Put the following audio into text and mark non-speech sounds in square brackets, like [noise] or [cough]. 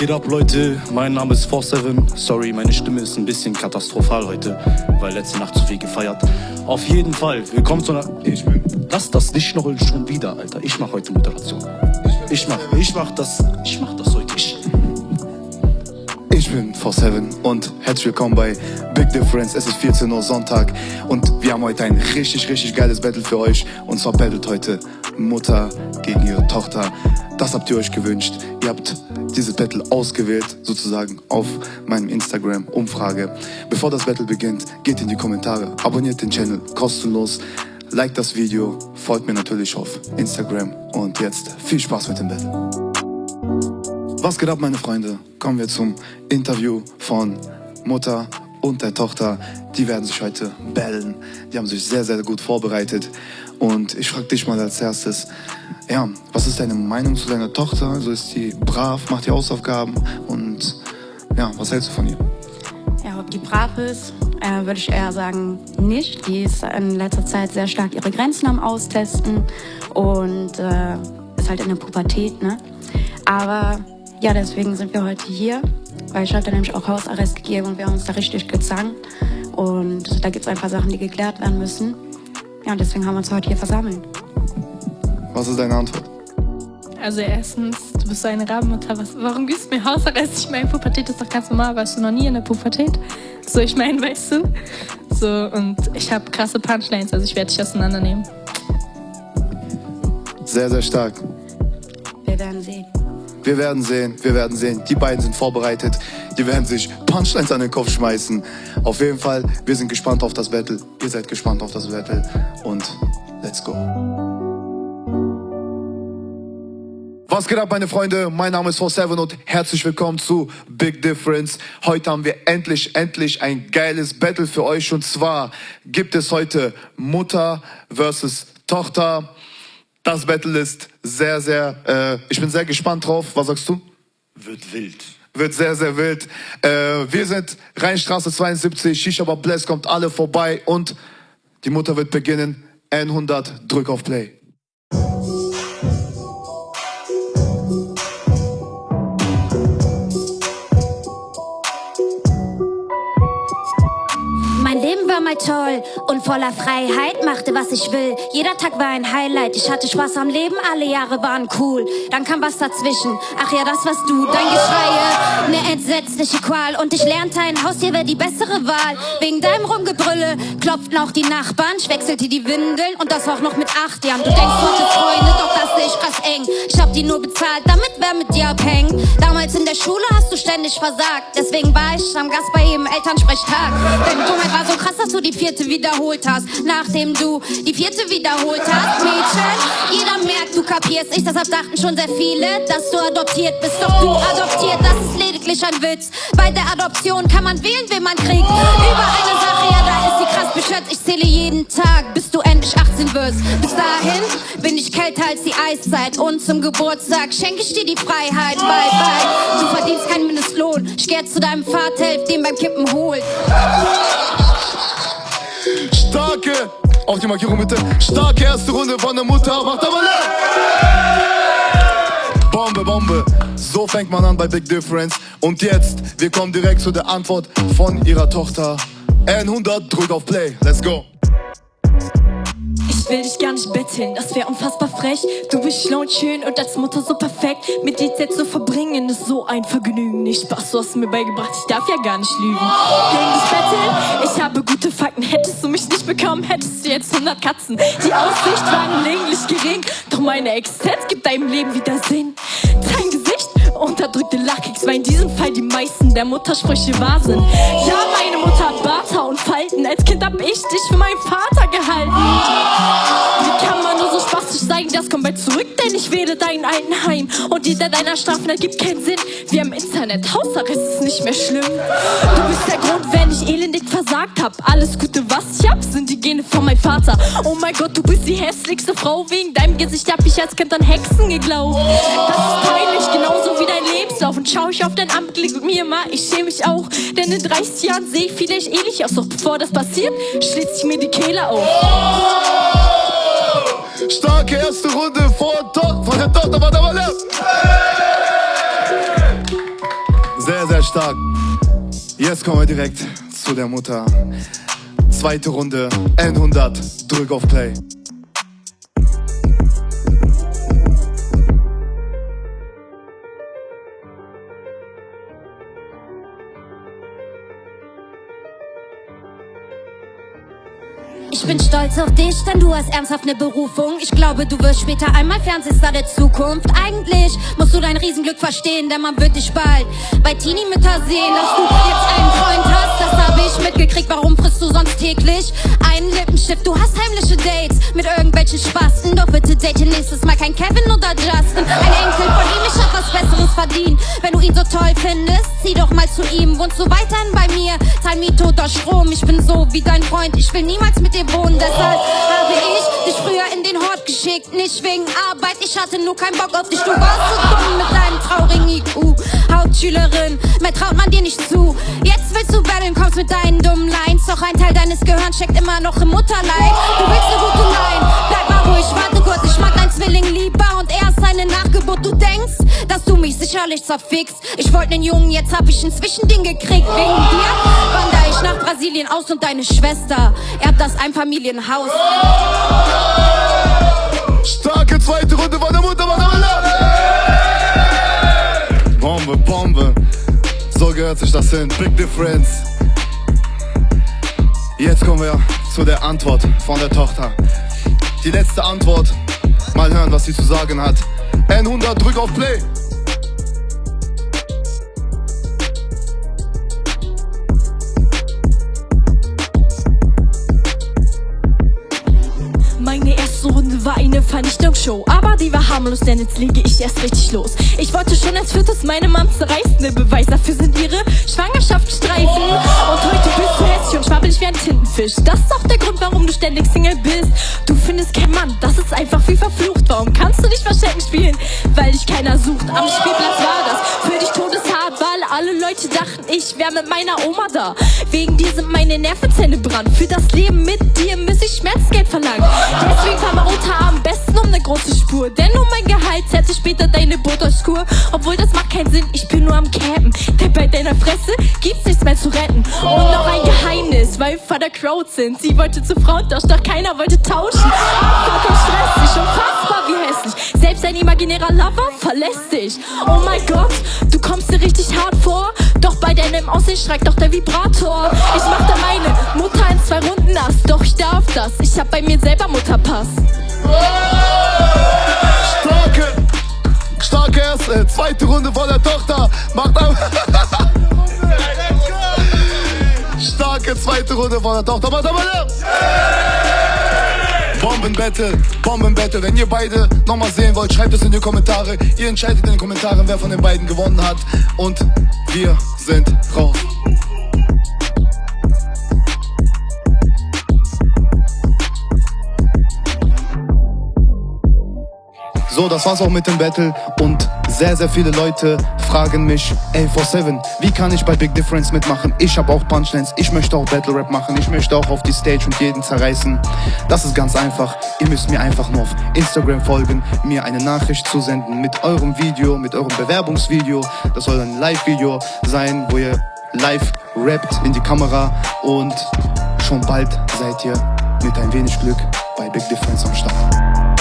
geht ab, Leute? Mein Name ist 47. Sorry, meine Stimme ist ein bisschen katastrophal heute, weil letzte Nacht zu viel gefeiert. Auf jeden Fall, willkommen zu einer. Ich bin. Lass das nicht noch schon wieder, Alter. Ich mach heute Moderation. Ich mach, ich mach das, ich mach das heute. Ich. Ich bin 47 und herzlich willkommen bei Big Difference. Es ist 14 Uhr Sonntag und wir haben heute ein richtig, richtig geiles Battle für euch. Und zwar battelt heute Mutter gegen ihre Tochter. Das habt ihr euch gewünscht. Ihr habt dieses Battle ausgewählt, sozusagen auf meinem Instagram-Umfrage. Bevor das Battle beginnt, geht in die Kommentare, abonniert den Channel kostenlos, liked das Video, folgt mir natürlich auf Instagram und jetzt viel Spaß mit dem Battle. Was geht ab, meine Freunde? Kommen wir zum Interview von Mutter und der Tochter. Die werden sich heute bellen. Die haben sich sehr, sehr gut vorbereitet. Und ich frage dich mal als erstes, ja, was ist deine Meinung zu deiner Tochter? Also ist die brav, macht die Hausaufgaben und ja, was hältst du von ihr? Ja, ob die brav ist, äh, würde ich eher sagen, nicht. Die ist in letzter Zeit sehr stark ihre Grenzen am Austesten und äh, ist halt in der Pubertät, ne? Aber ja, deswegen sind wir heute hier, weil ich hatte nämlich auch Hausarrest gegeben und wir haben uns da richtig gezankt. Und da gibt es ein paar Sachen, die geklärt werden müssen. Ja, und deswegen haben wir uns heute hier versammelt. Was ist deine Antwort? Also erstens, du bist so eine Rabenmutter. Was, warum gibst du mir Hausarrest? Ich meine, Pubertät ist doch ganz normal. Warst du noch nie in der Pubertät? So, ich meine, weißt du? So, und ich habe krasse Punchlines, also ich werde dich auseinandernehmen. Sehr, sehr stark. Wir werden sehen. Wir werden sehen, wir werden sehen. Die beiden sind vorbereitet. Die werden sich Punchlines an den Kopf schmeißen. Auf jeden Fall, wir sind gespannt auf das Battle. Ihr seid gespannt auf das Battle. Und let's go. Was geht ab, meine Freunde? Mein Name ist 47 und herzlich willkommen zu Big Difference. Heute haben wir endlich, endlich ein geiles Battle für euch. Und zwar gibt es heute Mutter versus Tochter. Das Battle ist sehr, sehr, äh, ich bin sehr gespannt drauf. Was sagst du? Wird wild. Wird sehr, sehr wild. Äh, wir sind Rheinstraße 72, Shisha Bless, kommt alle vorbei und die Mutter wird beginnen. N100, drück auf Play. Mal toll und voller Freiheit, machte was ich will. Jeder Tag war ein Highlight, ich hatte Spaß am Leben, alle Jahre waren cool. Dann kam was dazwischen, ach ja, das warst du, dein Geschreie, ne entsetzliche Qual. Und ich lernte, ein Haustier wäre die bessere Wahl. Wegen deinem Rumgebrülle klopften auch die Nachbarn, ich wechselte die Windeln und das auch noch mit acht Jahren. Du denkst, hattest Freunde, doch das sehe ich krass eng. Ich hab die nur bezahlt, damit wer mit dir abhängt. Damals in der Schule hast du ständig versagt, deswegen war ich am Gast bei jedem Elternsprechtag. Deine Dummheit war so krass, dass du die vierte wiederholt hast. Nachdem du die vierte wiederholt hast, Mädchen, jeder merkt, du kapierst ich, deshalb dachten schon sehr viele, dass du adoptiert bist. Doch du adoptiert, das ist lediglich ein Witz. Bei der Adoption kann man wählen, wen man kriegt. Über eine Sache, ja, da ist sie krass beschätzt. Ich zähle jeden Tag, bis du endlich 18 wirst. Bis dahin bin ich kälter als die Eiszeit. Und zum Geburtstag schenke ich dir die Freiheit. Bye, bye. Du verdienst keinen Mindestlohn. Ich geh zu deinem Vater, helf dem beim Kippen holen. Starke, auf die Markierung bitte. Starke erste Runde von der Mutter, macht aber laut. Bombe, Bombe. So fängt man an bei Big Difference. Und jetzt, wir kommen direkt zu der Antwort von ihrer Tochter. N100, drück auf Play. Let's go. Ich will dich gar nicht betteln, das wäre unfassbar frech. Du bist schlau und schön und als Mutter so perfekt. Mit dir Zeit zu verbringen ist so ein Vergnügen. Nicht Spaß, du hast mir beigebracht, ich darf ja gar nicht lügen. Gegen dich bekommen, hättest du jetzt 100 Katzen. Die Aussicht war gelegentlich gering, doch meine Existenz gibt deinem Leben wieder Sinn. Dein Gesicht unterdrückte Lachkicks, weil in diesem Fall die meisten der Muttersprüche wahr sind. Ja, meine Mutter hat Barter und Falten. Als Kind hab ich dich für meinen Vater gehalten. Wie kann man nur so spastisch sein? Das kommt bald zurück, denn ich wähle dein Altenheim. Und jeder deiner Strafen ergibt keinen Sinn. Wir haben Internet, Hausarrest ist nicht mehr schlimm. Du bist der Grund, wenn ich elendig versagt hab. Alles Gute, was ich hab, sind die Gene von meinem Vater. Oh mein Gott, du bist die hässlichste Frau. Wegen deinem Gesicht hab ich als Kind an Hexen geglaubt. Das ist peinlich, genauso wie dein Lebenslauf. Und schau ich auf dein Anblick mit mir mal, ich schäme mich auch. Denn in 30 Jahren sehe ich vielleicht ähnlich aus. Doch bevor das passiert, schlitzt ich mir die Kehle auf. Starke erste Runde vor to von der Tochter von der Walle. Sehr, sehr stark. Jetzt kommen wir direkt zu der Mutter. Zweite Runde, N100, drück auf Play. Ich bin stolz auf dich, denn du hast ernsthaft eine Berufung. Ich glaube, du wirst später einmal Fernsehstar der Zukunft. Eigentlich musst du dein Riesenglück verstehen, denn man wird dich bald bei Teenie-Mütter sehen, dass du jetzt einen Freund hast. Das habe ich mitgekriegt. Warum frisst du sonst täglich einen Lippenstift? Du hast heimliche Dates mit irgendwelchen Spasten. Doch bitte date nächstes Mal kein Kevin oder Justin. Ein Enkel von ihm, ich hab was Besseres verdient. Wenn du ihn so toll findest, zieh doch mal zu ihm. Wohnst du weiterhin bei mir? Zahl Miete oder Strom. Ich bin so wie dein Freund. Ich will niemals mit dir wohnen. Deshalb habe ich dich früher in den Hort geschickt. Nicht wegen Arbeit, ich hatte nur keinen Bock auf dich. Du warst so dumm mit deinem traurigen IQ. Hauptschülerin, mehr traut man dir nicht zu. Jetzt willst du battlen, kommst mit deinen dummen Lines. Doch ein Teil deines Gehirns steckt immer noch im Mutterleib. Du willst eine gute Line, Nachgeburt. Du denkst, dass du mich sicherlich zerfickst. Ich wollte einen Jungen, jetzt hab ich ein Zwischending gekriegt. Wegen dir wandere ich nach Brasilien aus und deine Schwester erbt das Einfamilienhaus. Starke zweite Runde von der Mutter der Walle. Bombe, Bombe. So gehört sich das hin. Big Difference. Jetzt kommen wir zu der Antwort von der Tochter. Die letzte Antwort. Mal hören, was sie zu sagen hat. N100, drück auf Play. Meine erste Runde war eine Vernichtungsshow, aber die war harmlos, denn jetzt lege ich erst richtig los. Ich wollte schon als viertes meine Mom zerreißen, der Beweis dafür sind ihre Schwangerschaftsstreifen. Und heute bist und ein Tintenfisch. Das ist auch der Grund, warum du ständig Single bist. Du findest keinen Mann, das ist einfach wie verflucht. Warum kannst du nicht Verstecken spielen? Weil dich keiner sucht. Am Spielplatz war das für dich todeshart, weil alle Leute dachten, ich wäre mit meiner Oma da. Wegen dir sind meine Nervenzelle brand. Für das Leben mit dir muss ich Schmerzgeld verlangen. Deswegen fahr mal am besten um ne große Spur. Denn um mein Gehalt zerrt später deine Botox-Kur. Obwohl das macht keinen Sinn, ich bin nur am Campen. Denn bei deiner Fresse gibt's nichts mehr zu retten. Und noch ein Geheimnis, weil der Crowd sind. Sie wollte zu Frauentausch, doch keiner wollte tauschen. Vollkommen stressig, unfassbar wie hässlich. Selbst ein imaginärer Lover verlässt dich. Oh mein Gott, du kommst dir richtig hart vor. Doch bei deinem Aussehen streikt doch der Vibrator. Ich mach da meine Mutter in zwei Runden nass. Doch ich darf das, ich hab bei mir selber Mutterpass. Starke, starke erste, zweite Runde von der Tochter. Macht am [laughs] Starke zweite Runde von der Tochter. Macht aber Bombenbattle, Bombenbattle. Wenn ihr beide nochmal sehen wollt, schreibt es in die Kommentare. Ihr entscheidet in den Kommentaren, wer von den beiden gewonnen hat. Und wir sind raus. Das war's auch mit dem Battle und sehr, sehr viele Leute fragen mich, ey, 47, wie kann ich bei Big Difference mitmachen? Ich habe auch Punchlines, ich möchte auch Battle Rap machen, ich möchte auch auf die Stage und jeden zerreißen. Das ist ganz einfach, ihr müsst mir einfach nur auf Instagram folgen, mir eine Nachricht zusenden mit eurem Video, mit eurem Bewerbungsvideo. Das soll ein Live-Video sein, wo ihr live rappt in die Kamera und schon bald seid ihr mit ein wenig Glück bei Big Difference am Start.